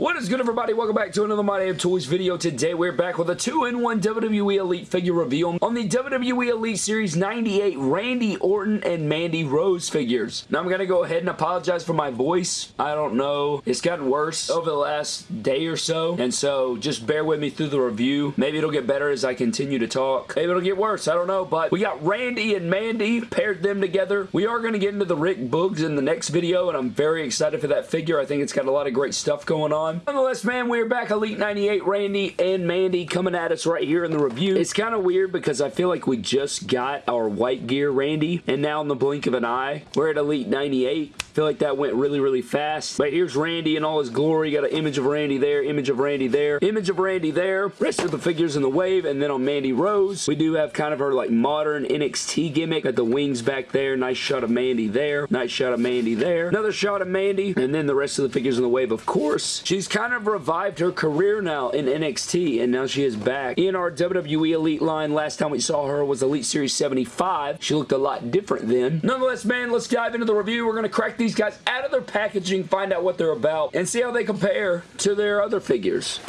What is good everybody? Welcome back to another My Damn Toys video. Today we're back with a 2-in-1 WWE Elite figure reveal on the WWE Elite Series 98 Randy Orton and Mandy Rose figures. Now I'm going to go ahead and apologize for my voice. I don't know. It's gotten worse over the last day or so and so just bear with me through the review. Maybe it'll get better as I continue to talk. Maybe it'll get worse. I don't know but we got Randy and Mandy paired them together. We are going to get into the Rick Boogs in the next video and I'm very excited for that figure. I think it's got a lot of great stuff going on. Nonetheless, man, we're back. Elite 98, Randy and Mandy coming at us right here in the review. It's kind of weird because I feel like we just got our white gear Randy, and now in the blink of an eye, we're at Elite 98 feel like that went really, really fast. But here's Randy in all his glory. Got an image of Randy there, image of Randy there, image of Randy there. Rest of the figures in the wave. And then on Mandy Rose, we do have kind of her like modern NXT gimmick. Got the wings back there. Nice shot of Mandy there. Nice shot of Mandy there. Another shot of Mandy. And then the rest of the figures in the wave, of course. She's kind of revived her career now in NXT. And now she is back in our WWE Elite line. Last time we saw her was Elite Series 75. She looked a lot different then. Nonetheless, man, let's dive into the review. We're going to crack these guys out of their packaging, find out what they're about, and see how they compare to their other figures.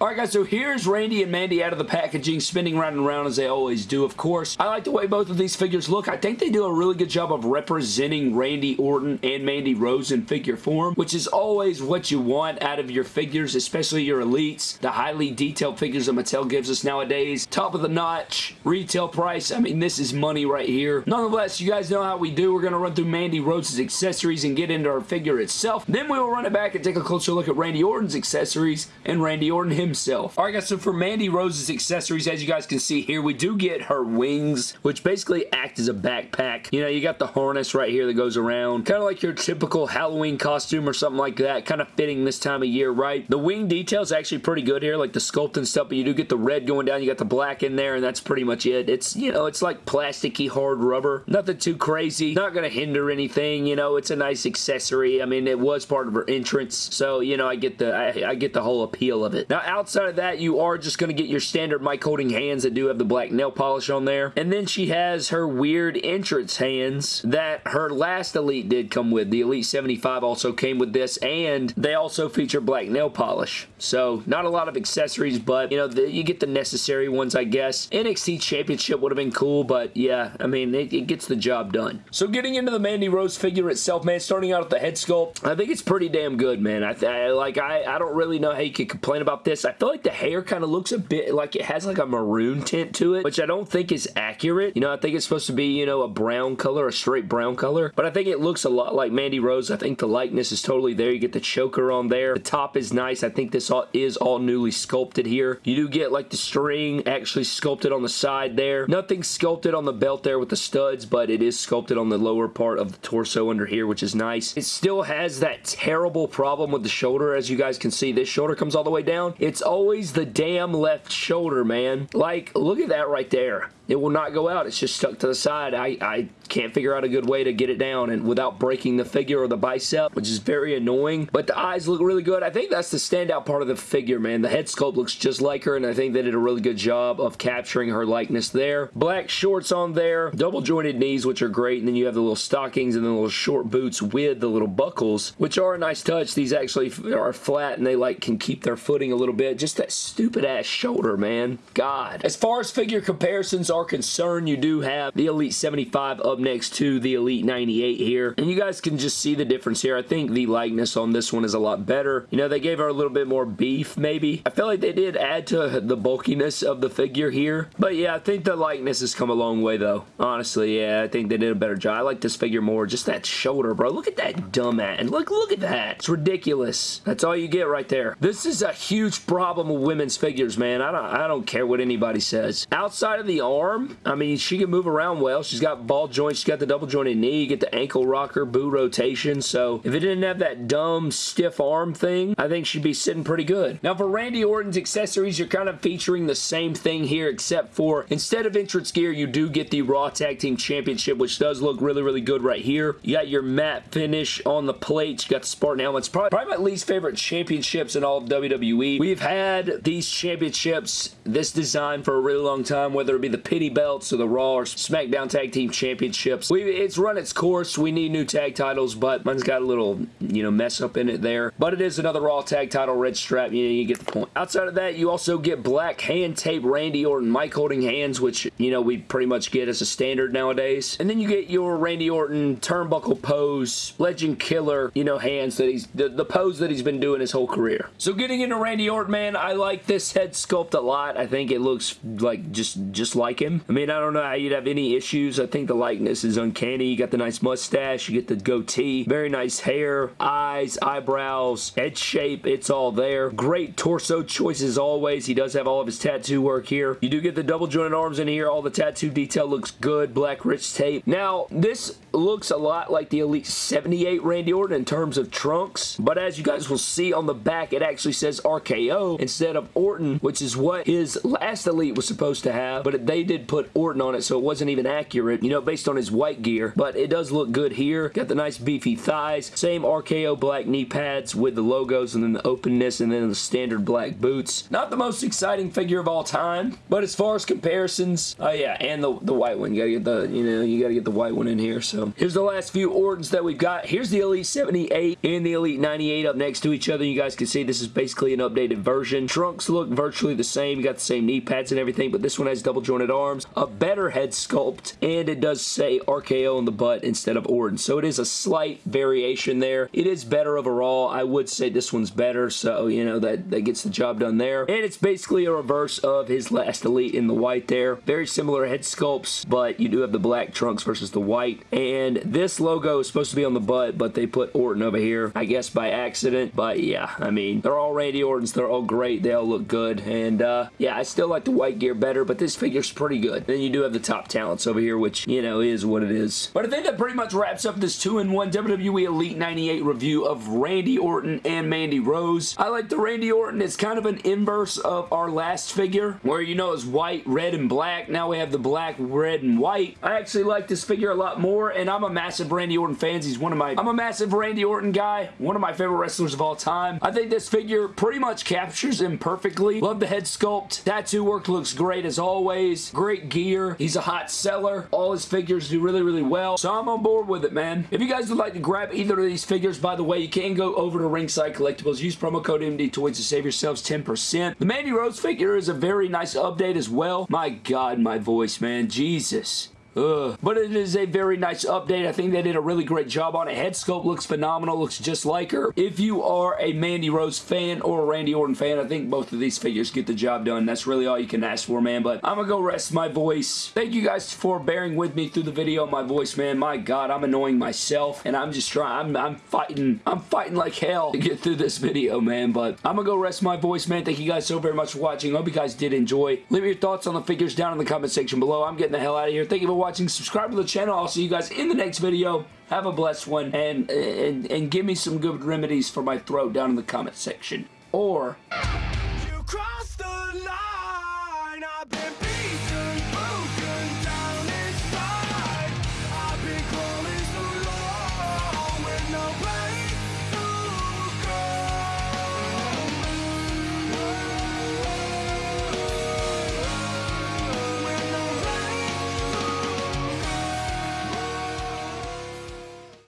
Alright guys, so here's Randy and Mandy out of the packaging, spinning round and round as they always do, of course. I like the way both of these figures look. I think they do a really good job of representing Randy Orton and Mandy Rose in figure form, which is always what you want out of your figures, especially your elites. The highly detailed figures that Mattel gives us nowadays. Top of the notch, retail price. I mean, this is money right here. Nonetheless, you guys know how we do. We're going to run through Mandy Rose's accessories and get into our figure itself. Then we will run it back and take a closer look at Randy Orton's accessories and Randy Orton himself himself. Alright guys, so for Mandy Rose's accessories, as you guys can see here, we do get her wings, which basically act as a backpack. You know, you got the harness right here that goes around. Kind of like your typical Halloween costume or something like that. Kind of fitting this time of year, right? The wing detail's actually pretty good here, like the sculpt and stuff, but you do get the red going down, you got the black in there, and that's pretty much it. It's, you know, it's like plasticky hard rubber. Nothing too crazy. Not going to hinder anything, you know, it's a nice accessory. I mean, it was part of her entrance, so, you know, I get the, I, I get the whole appeal of it. Now, outside of that, you are just going to get your standard mic holding hands that do have the black nail polish on there. And then she has her weird entrance hands that her last Elite did come with. The Elite 75 also came with this, and they also feature black nail polish. So, not a lot of accessories, but, you know, the, you get the necessary ones, I guess. NXT Championship would have been cool, but yeah, I mean, it, it gets the job done. So, getting into the Mandy Rose figure itself, man, starting out with the head sculpt, I think it's pretty damn good, man. I, I like, I, I don't really know how you could complain about this. I feel like the hair kind of looks a bit like it has like a maroon tint to it, which I don't think is accurate. You know, I think it's supposed to be, you know, a brown color, a straight brown color, but I think it looks a lot like Mandy Rose. I think the likeness is totally there. You get the choker on there. The top is nice. I think this all is all newly sculpted here. You do get like the string actually sculpted on the side there. Nothing sculpted on the belt there with the studs, but it is sculpted on the lower part of the torso under here, which is nice. It still has that terrible problem with the shoulder. As you guys can see, this shoulder comes all the way down. It's always always the damn left shoulder, man. Like, look at that right there. It will not go out. It's just stuck to the side. I, I can't figure out a good way to get it down and without breaking the figure or the bicep, which is very annoying. But the eyes look really good. I think that's the standout part of the figure, man. The head sculpt looks just like her, and I think they did a really good job of capturing her likeness there. Black shorts on there, double jointed knees, which are great, and then you have the little stockings and the little short boots with the little buckles, which are a nice touch. These actually are flat, and they like can keep their footing a little bit. Just that stupid ass shoulder, man. God. As far as figure comparisons are concerned, you do have the Elite 75 up next to the Elite 98 here. And you guys can just see the difference here. I think the likeness on this one is a lot better. You know, they gave her a little bit more beef, maybe. I feel like they did add to the bulkiness of the figure here. But yeah, I think the likeness has come a long way, though. Honestly, yeah, I think they did a better job. I like this figure more. Just that shoulder, bro. Look at that dumb And look, look at that. It's ridiculous. That's all you get right there. This is a huge problem with women's figures, man. I don't, I don't care what anybody says. Outside of the arm, I mean, she can move around well. She's got ball joints She's got the double jointed knee. You get the ankle rocker, boot rotation. So if it didn't have that dumb stiff arm thing, I think she'd be sitting pretty good. Now for Randy Orton's accessories, you're kind of featuring the same thing here except for instead of entrance gear, you do get the Raw Tag Team Championship, which does look really, really good right here. You got your matte finish on the plates. You got the Spartan helmets. Probably, probably my least favorite championships in all of WWE. We've had these championships, this design for a really long time, whether it be the belts or the Raw or SmackDown Tag Team championships. We, it's run its course. We need new tag titles, but mine's got a little, you know, mess up in it there. But it is another Raw tag title, red strap. You, know, you get the point. Outside of that, you also get black hand tape Randy Orton mic holding hands, which, you know, we pretty much get as a standard nowadays. And then you get your Randy Orton turnbuckle pose, legend killer, you know, hands that he's, the, the pose that he's been doing his whole career. So getting into Randy Orton, man, I like this head sculpt a lot. I think it looks like just, just like him. I mean, I don't know how you'd have any issues. I think the likeness is uncanny. You got the nice mustache, you get the goatee, very nice hair, eyes, eyebrows, head shape, it's all there. Great torso choices always. He does have all of his tattoo work here. You do get the double jointed arms in here. All the tattoo detail looks good. Black rich tape. Now, this looks a lot like the Elite 78 Randy Orton in terms of trunks, but as you guys will see on the back, it actually says RKO instead of Orton, which is what his last Elite was supposed to have, but they did put Orton on it, so it wasn't even accurate, you know, based on his white gear, but it does look good here. Got the nice beefy thighs, same RKO black knee pads with the logos and then the openness and then the standard black boots. Not the most exciting figure of all time, but as far as comparisons, oh uh, yeah, and the, the white one. You gotta get the, you know, you gotta get the white one in here, so. Here's the last few Ortons that we've got. Here's the Elite 78 and the Elite 98 up next to each other. You guys can see this is basically an updated version. Trunks look virtually the same. You got the same knee pads and everything, but this one has double jointed a better head sculpt, and it does say RKO on the butt instead of Orton. So it is a slight variation there. It is better overall. I would say this one's better, so, you know, that, that gets the job done there. And it's basically a reverse of his last Elite in the white there. Very similar head sculpts, but you do have the black trunks versus the white. And this logo is supposed to be on the butt, but they put Orton over here, I guess by accident. But yeah, I mean, they're all Randy Ortons. They're all great. They all look good. And uh, yeah, I still like the white gear better, but this figure's pretty good. Then you do have the top talents over here, which, you know, is what it is. But I think that pretty much wraps up this 2-in-1 WWE Elite 98 review of Randy Orton and Mandy Rose. I like the Randy Orton. It's kind of an inverse of our last figure, where, you know, it's white, red, and black. Now we have the black, red, and white. I actually like this figure a lot more, and I'm a massive Randy Orton fan. He's one of my... I'm a massive Randy Orton guy. One of my favorite wrestlers of all time. I think this figure pretty much captures him perfectly. Love the head sculpt. Tattoo work looks great as always. Great gear. He's a hot seller. All his figures do really, really well. So I'm on board with it, man. If you guys would like to grab either of these figures, by the way, you can go over to Ringside Collectibles. Use promo code MD Toys to save yourselves 10%. The Mandy Rose figure is a very nice update as well. My God, my voice, man. Jesus. Ugh. But it is a very nice update. I think they did a really great job on it. Head sculpt looks phenomenal. Looks just like her. If you are a Mandy Rose fan or a Randy Orton fan, I think both of these figures get the job done. That's really all you can ask for, man. But I'm going to go rest my voice. Thank you guys for bearing with me through the video. My voice, man. My God, I'm annoying myself. And I'm just trying. I'm, I'm fighting. I'm fighting like hell to get through this video, man. But I'm going to go rest my voice, man. Thank you guys so very much for watching. I Hope you guys did enjoy. Leave your thoughts on the figures down in the comment section below. I'm getting the hell out of here. Thank you for watching watching. Subscribe to the channel. I'll see you guys in the next video. Have a blessed one. And, and, and give me some good remedies for my throat down in the comment section. Or...